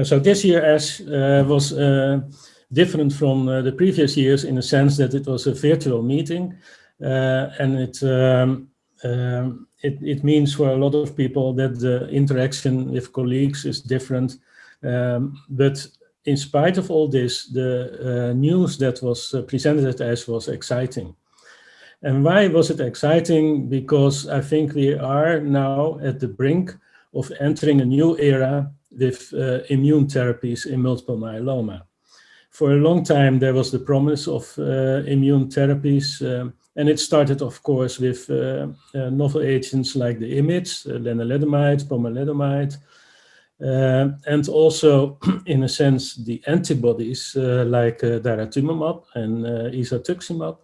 And so this year ASH uh, was uh, different from uh, the previous years in the sense that it was a virtual meeting uh, and it, um, um, it, it, means for a lot of people that the interaction with colleagues is different. Um, but in spite of all this, the uh, news that was uh, presented at ASH was exciting. And why was it exciting? Because I think we are now at the brink of entering a new era with uh, immune therapies in multiple myeloma. For a long time, there was the promise of uh, immune therapies, um, and it started, of course, with uh, uh novel agents like the IMiDs, uh, lenalidomide, pomalidomide, uh, and also, in a sense, the antibodies like daratumumab and isatuximab.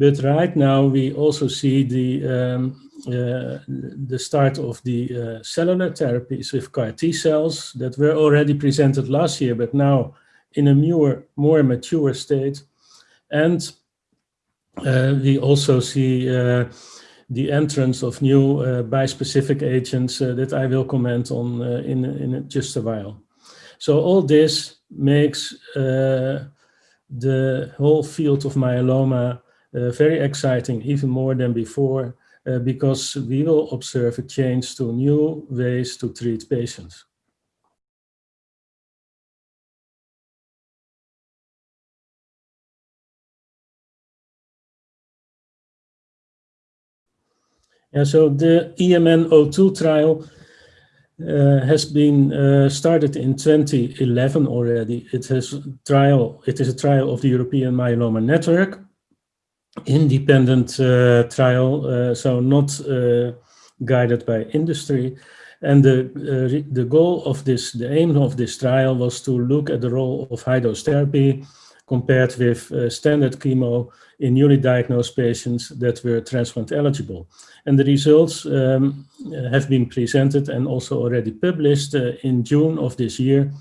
But right now we also see the um, uh, the start of the uh, cellular therapies with CAR T cells that were already presented last year, but now in a more, more mature state. And uh, we also see uh, the entrance of new uh, bispecific agents uh, that I will comment on in, in just a while. So all this makes the whole field of myeloma very exciting, even more than before, uh, because we will observe a change to new ways to treat patients. And so the EMN02 trial uh, has been uh, started in 2011 already. It has trial. It is a trial of the European Myeloma Network, independent uh, trial, uh, so not uh, guided by industry. And the, the goal of this, the aim of this trial was to look at the role of high-dose therapy compared with uh, standard chemo in newly diagnosed patients that were transplant eligible. And the results um, have been presented and also already published uh, in June of this year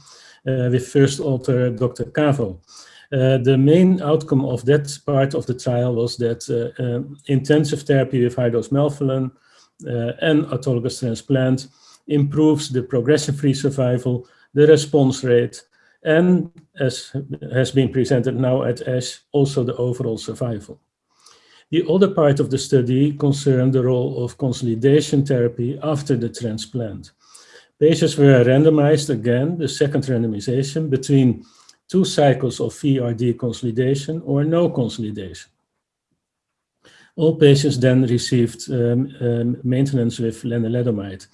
uh, with first author Dr. Cavo. Uh, the main outcome of that part of the trial was that uh, uh, intensive therapy with high-dose melphalan and autologous transplant improves the progression-free survival, the response rate, and as has been presented now at ASH, also the overall survival. The other part of the study concerned the role of consolidation therapy after the transplant. Patients were randomized again, the second randomization, between two cycles of VRD consolidation or no consolidation. All patients then received um, um, maintenance with lenalidomide.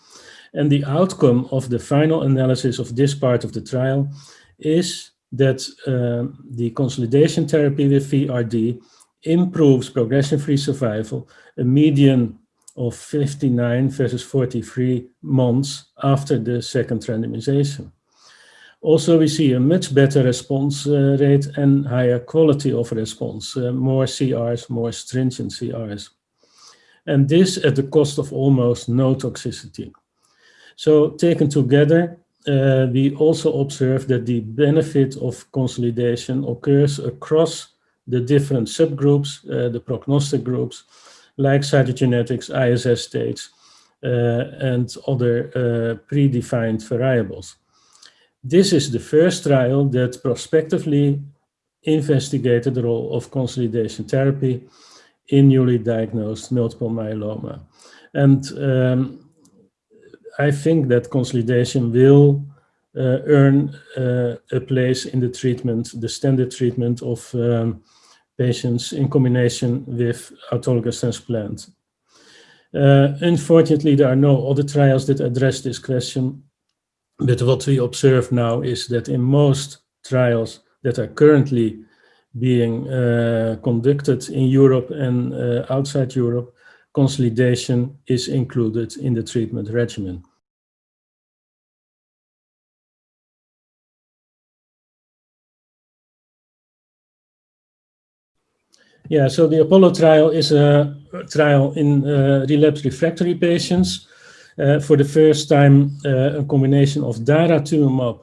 And the outcome of the final analysis of this part of the trial is that um, the consolidation therapy with VRD improves progression-free survival, a median of 59 versus 43 months after the second randomization. Also, we see a much better response uh, rate and higher quality of response, uh, more CRs, more stringent CRs. And this at the cost of almost no toxicity. So taken together, uh, we also observe that the benefit of consolidation occurs across the different subgroups, uh, the prognostic groups, like cytogenetics, ISS states, uh, and other uh, predefined variables. This is the first trial that prospectively investigated the role of consolidation therapy in newly diagnosed multiple myeloma. And um, I think that consolidation will uh, earn uh, a place in the treatment, the standard treatment of um, patients in combination with autologous transplant. Uh, unfortunately, there are no other trials that address this question, but what we observe now is that in most trials that are currently being uh, conducted in Europe and uh, outside Europe, consolidation is included in the treatment regimen. Yeah, so the Apollo trial is a trial in uh, relapsed refractory patients for the first time, uh, a combination of daratumumab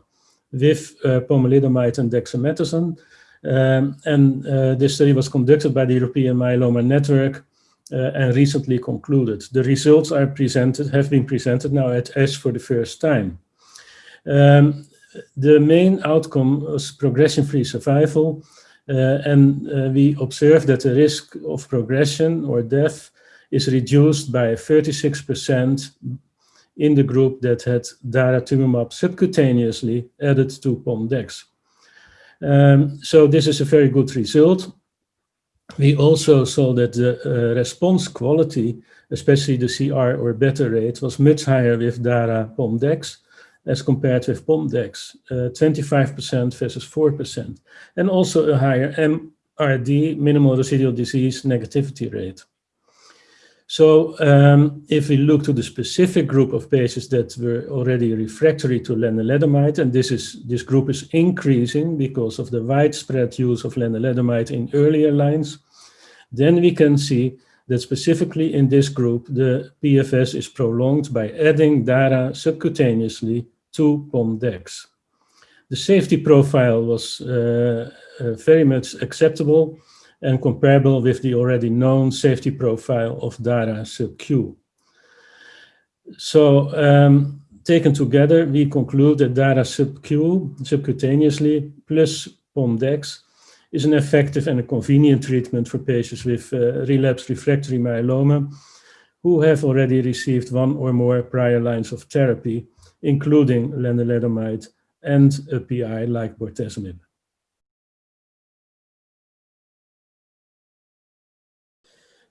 with uh, pomalidomide and dexamethasone. Um, and this study was conducted by the European Myeloma Network and recently concluded. The results are presented, have been presented now at ASH for the first time. Um, the main outcome was progression-free survival, uh, and uh, we observed that the risk of progression or death is reduced by 36% in the group that had daratumumab subcutaneously added to PomDex. Um, so this is a very good result. We also saw that the uh, response quality, especially the CR or better rate, was much higher with DARA PomDex as compared with PomDex, 25% uh, versus 4%, and also a higher MRD, minimal residual disease negativity rate. So um, if we look to the specific group of patients that were already refractory to lenalidomide, and this is this group is increasing because of the widespread use of lenalidomide in earlier lines, then we can see that specifically in this group, the PFS is prolonged by adding DARA subcutaneously to PomDex. The safety profile was uh, uh, very much acceptable and comparable with the already known safety profile of DARA sub-Q. So um, taken together, we conclude that DARA sub-Q, subcutaneously, plus PomDex, is an effective and a convenient treatment for patients with uh, relapsed refractory myeloma who have already received one or more prior lines of therapy, including lenalidomide and a PI like bortezomib.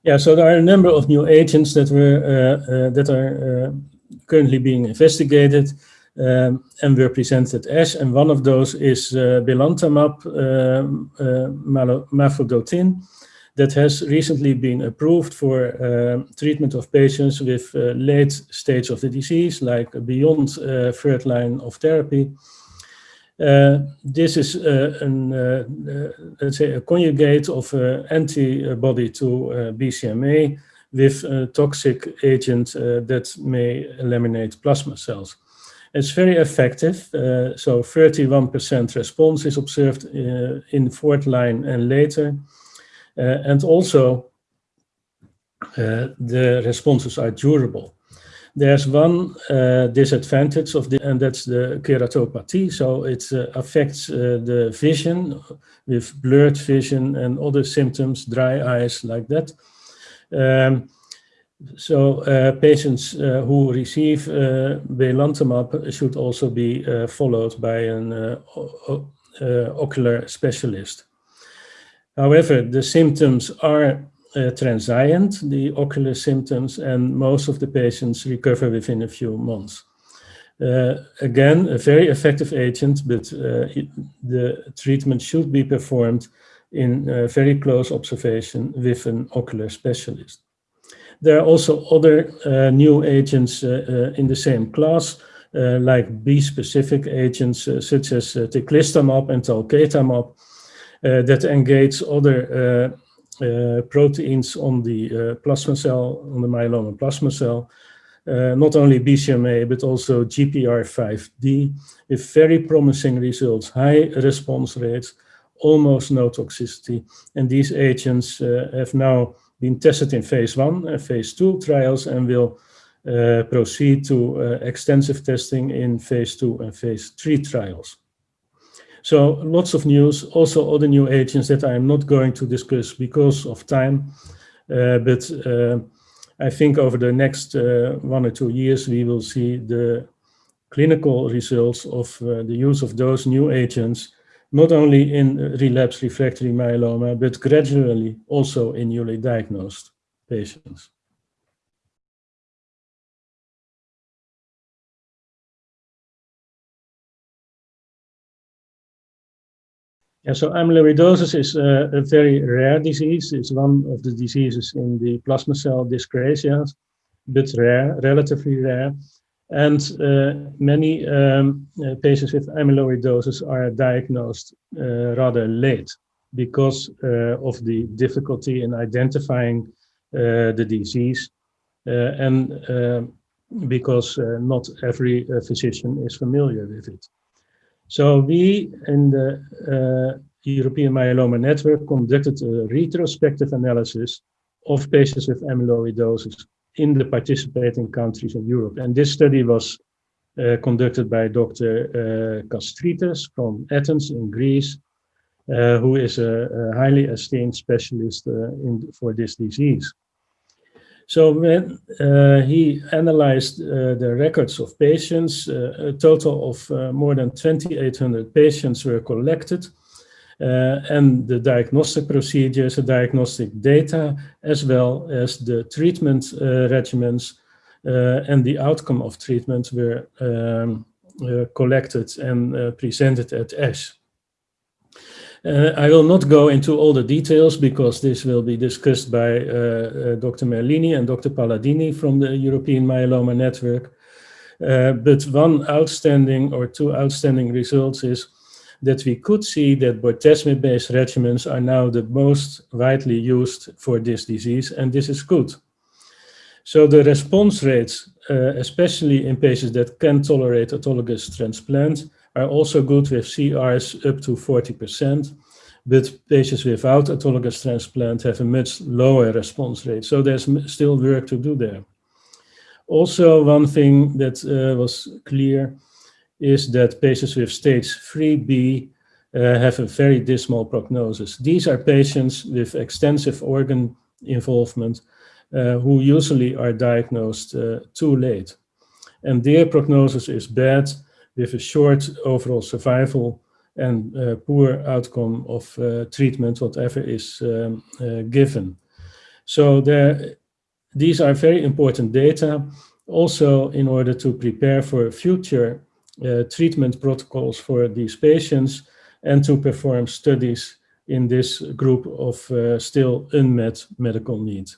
Yeah, so there are a number of new agents that were uh, uh, that are uh, currently being investigated um, and were presented as, and one of those is uh, belantamab um, uh, mafodotin that has recently been approved for uh, treatment of patients with uh, late stage of the disease, like beyond third line of therapy. Uh, this is uh, an, uh, let's say a conjugate of antibody to BCMA with a toxic agent that may eliminate plasma cells. It's very effective, uh, so 31% response is observed uh, in fourth line and later. Uh, and also, the responses are durable. There's one uh, disadvantage of the, and that's the keratopathy. So it uh, affects uh, the vision with blurred vision and other symptoms, dry eyes like that. Um, so uh, patients uh, who receive uh, belantamab should also be followed by an ocular specialist. However, the symptoms are uh, transient, the ocular symptoms, and most of the patients recover within a few months. Uh, again, a very effective agent, but uh, it, the treatment should be performed in uh, very close observation with an ocular specialist. There are also other uh, new agents uh, in the same class, like bispecific agents such as teclistamab and talquetamab, that engage other uh, proteins on the uh, plasma cell, on the myeloma plasma cell, uh, not only BCMA, but also GPRC5D, with very promising results, high response rates, almost no toxicity. And these agents have now been tested in phase one and phase two trials and will proceed to extensive testing in phase two and phase three trials. So lots of news, also other new agents that I'm not going to discuss because of time. Uh, but uh, I think over the next uh, one or two years, we will see the clinical results of uh, the use of those new agents, not only in relapse refractory myeloma, but gradually also in newly diagnosed patients. Yeah, so amyloidosis is a, a, very rare disease. It's one of the diseases in the plasma cell dyscrasias, but rare, relatively rare. And uh, many um, uh, patients with amyloidosis are diagnosed uh, rather late because uh, of the difficulty in identifying uh, the disease uh, and because not every physician is familiar with it. So we in the uh, European Myeloma Network conducted a retrospective analysis of patients with amyloidosis in the participating countries in Europe. And this study was uh, conducted by Dr. Uh, Kastritis from Athens in Greece, uh, who is a, a, highly esteemed specialist in, for this disease. So when uh, he analyzed uh, the records of patients, uh, a total of more than 2,800 patients were collected and the diagnostic procedures, the diagnostic data, as well as the treatment regimens uh, and the outcome of treatment were um, uh, collected and uh, presented at ASH. Uh, I will not go into all the details because this will be discussed by uh, uh, Dr. Merlini and Dr. Palladini from the European Myeloma Network. but one outstanding or two outstanding results is that we could see that bortezomib-based regimens are now the most widely used for this disease, and this is good. So the response rates, uh, especially in patients that can tolerate autologous transplant, are also good with CRs up to 40%, but patients without autologous transplant have a much lower response rate. So there's still work to do there. Also, one thing that uh, was clear is that patients with stage 3B uh, have a very dismal prognosis. These are patients with extensive organ involvement uh, who usually are diagnosed uh, too late. And their prognosis is bad with a short overall survival and uh, poor outcome of uh, treatment, whatever is um, uh, given. So there, these are very important data, also in order to prepare for future uh, treatment protocols for these patients and to perform studies in this group of still unmet medical needs.